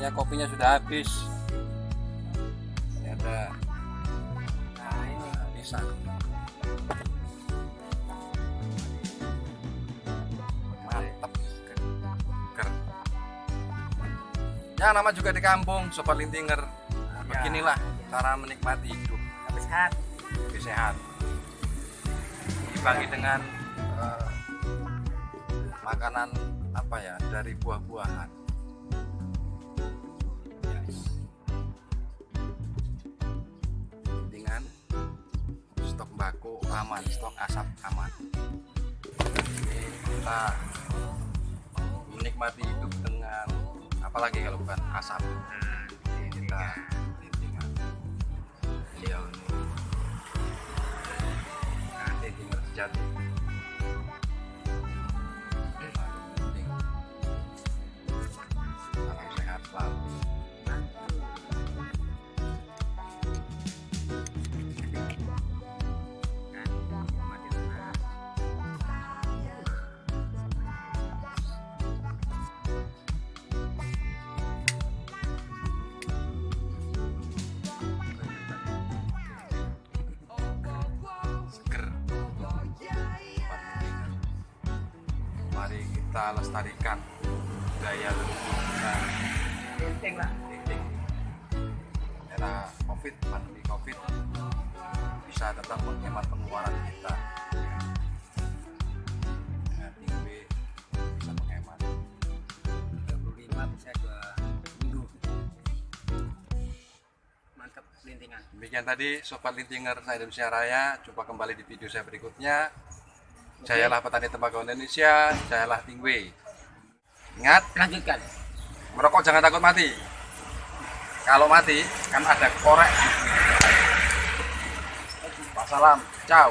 Sayangnya kopinya sudah habis. Ini ada Nah ini pisang. Mantap. Ger. Ya nama juga di kampung, sobat lintinger. Nah, Ya. Beginilah cara menikmati hidup habis sehat. lebih sehat. Dibagi dengan eh, makanan apa ya dari buah-buahan. Bako aman, stok asap aman. Ini kita menikmati hidup dengan apalagi kalau bukan asap. Nah, kita lintingan. Beliau ini nah, lintingan sejati. Mari kita lestarikan budaya leluhur kita Penting lah. linting era covid pandemi covid bisa tetap menghemat pengeluaran kita dengan tinggi bisa menghemat 35 bisa dua minggu. Mantap lintingan. demikian tadi sobat lintinger saya Indonesia Raya jumpa kembali di video saya berikutnya Jayalah petani tembakau Indonesia, jayalah Tingwe. Ingat, Lanjutkan. merokok jangan takut mati. Kalau mati, kan ada korek. Wassalam, ciao.